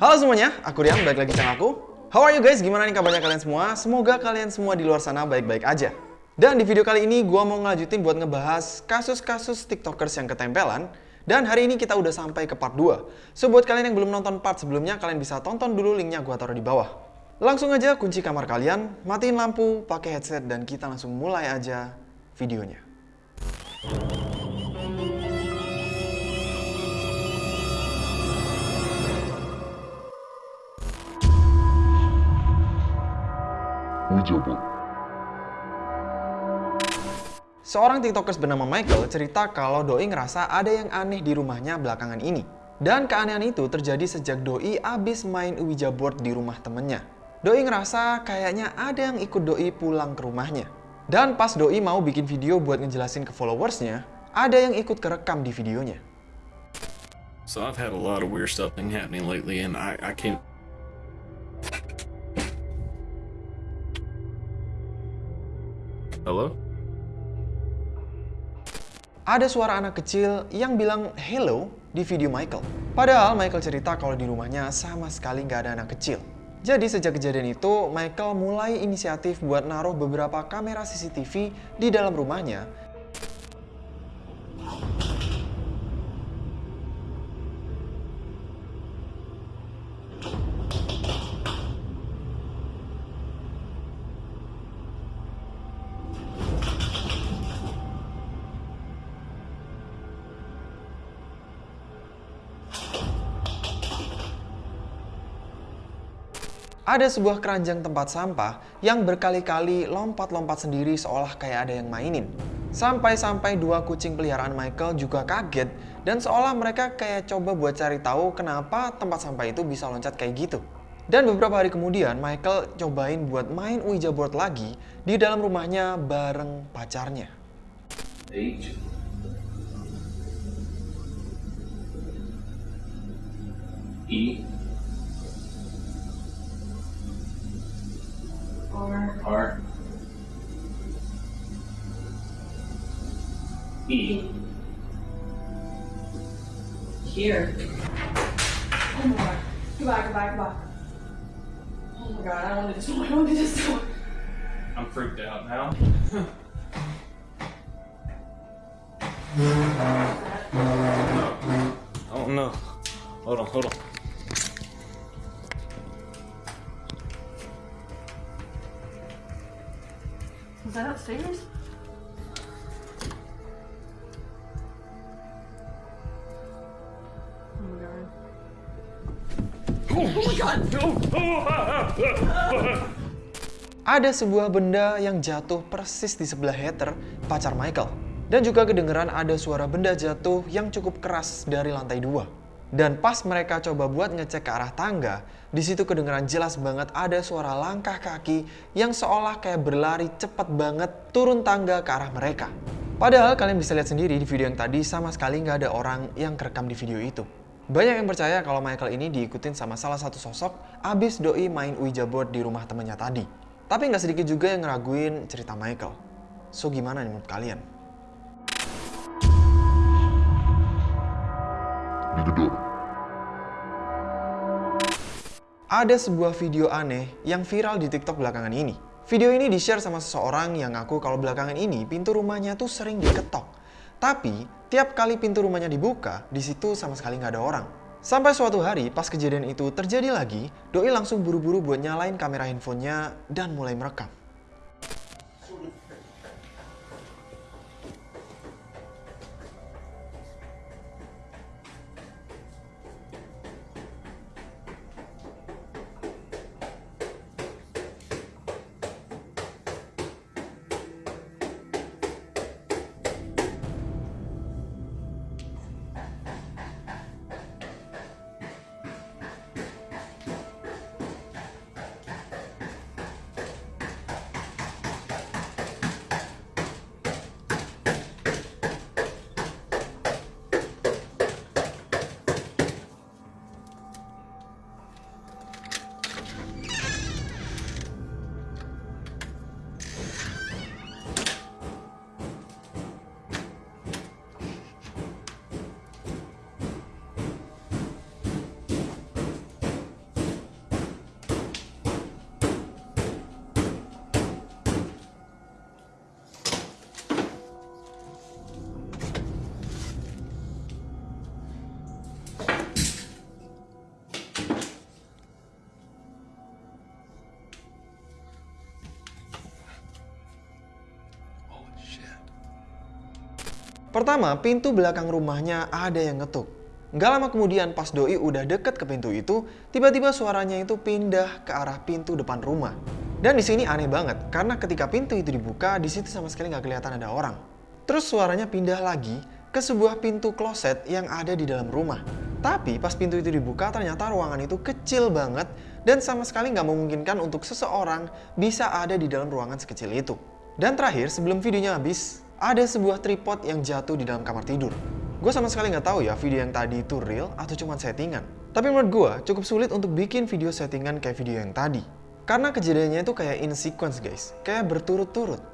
Halo semuanya, aku Rian, balik lagi channel aku. How are you guys? Gimana nih kabarnya kalian semua? Semoga kalian semua di luar sana baik-baik aja. Dan di video kali ini gua mau ngelanjutin buat ngebahas kasus-kasus tiktokers yang ketempelan. Dan hari ini kita udah sampai ke part 2. So buat kalian yang belum nonton part sebelumnya, kalian bisa tonton dulu linknya gua taruh di bawah. Langsung aja kunci kamar kalian, matiin lampu, pakai headset, dan kita langsung mulai aja videonya. Wijabot. Seorang tiktokers bernama Michael cerita kalau Doi ngerasa ada yang aneh di rumahnya belakangan ini. Dan keanehan itu terjadi sejak Doi abis main Ouija board di rumah temennya. Doi ngerasa kayaknya ada yang ikut Doi pulang ke rumahnya. Dan pas Doi mau bikin video buat ngejelasin ke followersnya, ada yang ikut kerekam di videonya. So I've had a lot of weird stuff happening lately, and I, I can't. Hello? Ada suara anak kecil yang bilang hello di video Michael. Padahal Michael cerita kalau di rumahnya sama sekali nggak ada anak kecil. Jadi sejak kejadian itu, Michael mulai inisiatif buat naruh beberapa kamera CCTV di dalam rumahnya Ada sebuah keranjang tempat sampah yang berkali-kali lompat-lompat sendiri seolah kayak ada yang mainin. Sampai-sampai dua kucing peliharaan Michael juga kaget dan seolah mereka kayak coba buat cari tahu kenapa tempat sampah itu bisa loncat kayak gitu. Dan beberapa hari kemudian Michael cobain buat main Ouija board lagi di dalam rumahnya bareng pacarnya. H. E. R R. E. here. Oh my god. Goodbye, goodbye, goodbye. Oh my god, I don't want to do this one. I don't want to do this one. I'm freaked out now. oh no. Hold on, hold on. Was that upstairs? Oh my god. Ada sebuah benda yang jatuh persis di sebelah Heather, pacar Michael. Dan juga kedengeran ada suara benda jatuh yang cukup keras dari lantai dua. Dan pas mereka coba buat ngecek ke arah tangga, di situ kedengeran jelas banget ada suara langkah kaki yang seolah kayak berlari cepat banget turun tangga ke arah mereka. Padahal kalian bisa lihat sendiri di video yang tadi sama sekali nggak ada orang yang kerekam di video itu. Banyak yang percaya kalau Michael ini diikutin sama salah satu sosok abis doi main Ouija board di rumah temennya tadi. Tapi nggak sedikit juga yang ngeraguin cerita Michael. So gimana nih menurut kalian? Digedor. Ada sebuah video aneh yang viral di TikTok belakangan ini. Video ini di-share sama seseorang yang ngaku kalau belakangan ini pintu rumahnya tuh sering diketok. Tapi, tiap kali pintu rumahnya dibuka, di situ sama sekali nggak ada orang. Sampai suatu hari, pas kejadian itu terjadi lagi, Doi langsung buru-buru buat nyalain kamera handphonenya dan mulai merekam. Pertama, pintu belakang rumahnya ada yang ngetuk. Nggak lama kemudian pas Doi udah deket ke pintu itu, tiba-tiba suaranya itu pindah ke arah pintu depan rumah. Dan di sini aneh banget, karena ketika pintu itu dibuka, di situ sama sekali nggak kelihatan ada orang. Terus suaranya pindah lagi ke sebuah pintu kloset yang ada di dalam rumah. Tapi pas pintu itu dibuka, ternyata ruangan itu kecil banget dan sama sekali nggak memungkinkan untuk seseorang bisa ada di dalam ruangan sekecil itu. Dan terakhir, sebelum videonya habis, ada sebuah tripod yang jatuh di dalam kamar tidur. Gue sama sekali nggak tahu ya video yang tadi itu real atau cuma settingan. Tapi menurut gue cukup sulit untuk bikin video settingan kayak video yang tadi. Karena kejadiannya itu kayak in sequence guys, kayak berturut-turut.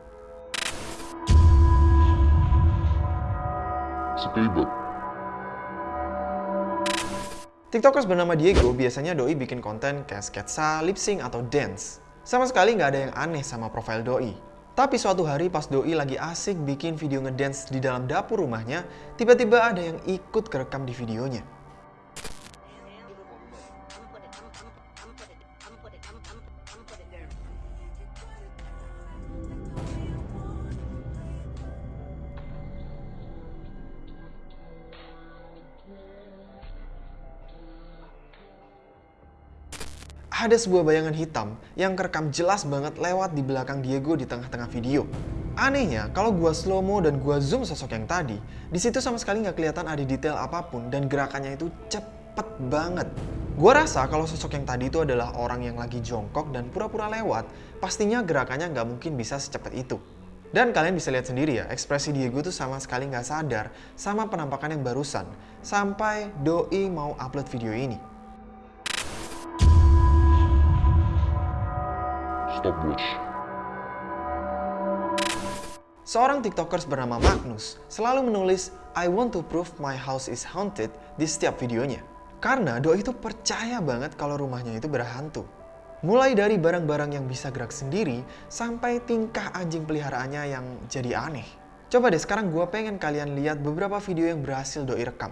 TikTokers bernama Diego biasanya doi bikin konten kayak sketsa, lip sync, atau dance. Sama sekali nggak ada yang aneh sama profil doi. Tapi suatu hari pas Doi lagi asik bikin video ngedance di dalam dapur rumahnya, tiba-tiba ada yang ikut kerekam di videonya. Ada sebuah bayangan hitam yang kerekam jelas banget lewat di belakang Diego di tengah-tengah video. Anehnya, kalau gua slow mo dan gua zoom sosok yang tadi, di situ sama sekali nggak kelihatan ada detail apa pun dan gerakannya itu cepet banget. Gua rasa kalau sosok yang tadi itu adalah orang yang lagi jongkok dan pura-pura lewat, pastinya gerakannya nggak mungkin bisa secepat itu. Dan kalian bisa lihat sendiri ya, ekspresi Diego tuh sama sekali nggak sadar sama penampakan yang barusan, sampai Doi mau upload video ini. Stopwatch. Seorang tiktokers bernama Magnus selalu menulis I want to prove my house is haunted di setiap videonya. Karena Doi itu percaya banget kalau rumahnya itu berhantu. Mulai dari barang-barang yang bisa gerak sendiri, sampai tingkah anjing peliharaannya yang jadi aneh. Coba deh sekarang gue pengen kalian lihat beberapa video yang berhasil Doi rekam.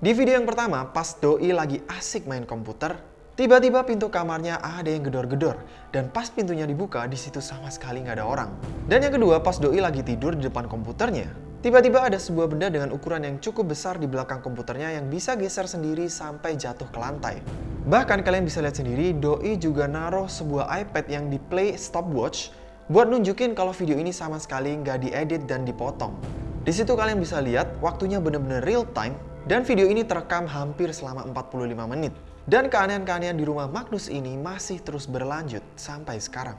Di video yang pertama, pas Doi lagi asik main komputer, tiba-tiba pintu kamarnya ada yang gedor-gedor. Dan pas pintunya dibuka, di situ sama sekali nggak ada orang. Dan yang kedua, pas Doi lagi tidur di depan komputernya, tiba-tiba ada sebuah benda dengan ukuran yang cukup besar di belakang komputernya yang bisa geser sendiri sampai jatuh ke lantai. Bahkan kalian bisa lihat sendiri, Doi juga naruh sebuah iPad yang di play stopwatch buat nunjukin kalau video ini sama sekali nggak diedit dan dipotong. Di situ kalian bisa lihat waktunya bener-bener real time dan video ini terekam hampir selama 45 menit. Dan keanehan-keanehan di rumah Magnus ini masih terus berlanjut sampai sekarang.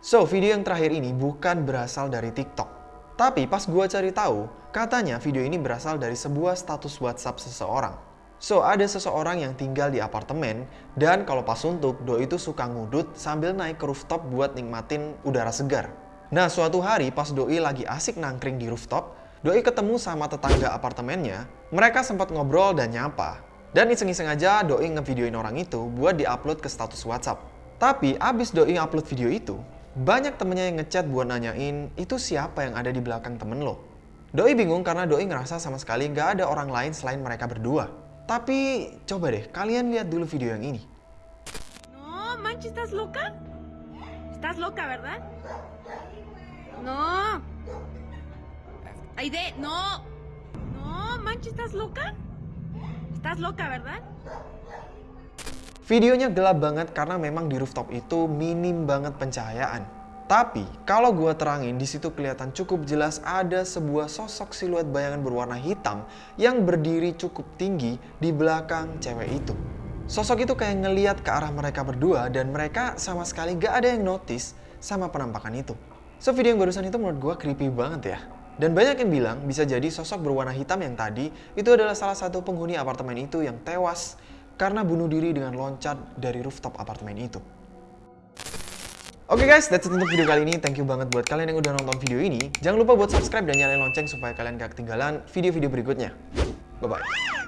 So, video yang terakhir ini bukan berasal dari TikTok. Tapi pas gua cari tahu, katanya video ini berasal dari sebuah status WhatsApp seseorang. So, ada seseorang yang tinggal di apartemen dan kalau pas suntuk, Doi itu suka ngudut sambil naik ke rooftop buat nikmatin udara segar. Nah, suatu hari pas Doi lagi asik nangkring di rooftop, Doi ketemu sama tetangga apartemennya. Mereka sempat ngobrol dan nyapa. Dan iseng-iseng aja Doi ngevideoin orang itu buat diupload ke status WhatsApp. Tapi abis Doi upload video itu, banyak temennya yang ngechat buat nanyain itu siapa yang ada di belakang temen lo. Doi bingung karena Doi ngerasa sama sekali nggak ada orang lain selain mereka berdua. Tapi coba deh kalian lihat dulu video yang ini. No, manches, ¿estás loca? ¿Estás loca, verdad? No. Aide, no. No, manches, ¿estás loca? ¿Estás loca, verdad? Videonya gelap banget karena memang di rooftop itu minim banget pencahayaan. Tapi kalau gua terangin di situ kelihatan cukup jelas ada sebuah sosok siluet bayangan berwarna hitam yang berdiri cukup tinggi di belakang cewek itu. Sosok itu kayak ngeliat ke arah mereka berdua dan mereka sama sekali gak ada yang notice sama penampakan itu. So video yang barusan itu menurut gua creepy banget ya. Dan banyak yang bilang bisa jadi sosok berwarna hitam yang tadi itu adalah salah satu penghuni apartemen itu yang tewas karena bunuh diri dengan loncat dari rooftop apartemen itu. Oke guys, that's it untuk video kali ini. Thank you banget buat kalian yang udah nonton video ini. Jangan lupa buat subscribe dan nyalain lonceng supaya kalian gak ketinggalan video-video berikutnya. Bye-bye.